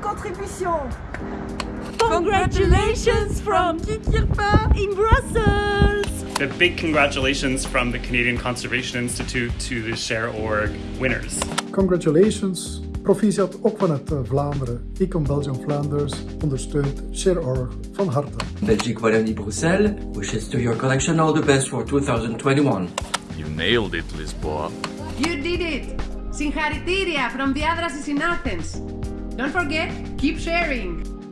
contribution. Congratulations from KIK-IRPA in Brussels! A big congratulations from the Canadian Conservation Institute to the Share.org winners. Congratulations! Proficiat ook vanuit eh, Vlaanderen. ICOM Belgium Flanders ondersteunt Share.org van harte. Belgique Wallonie-Bruxelles wishes to your collection all the best for 2021. You nailed it, Lisboa. You did it! Singharitiria from Diadrasis in Athens. Don't forget, keep sharing!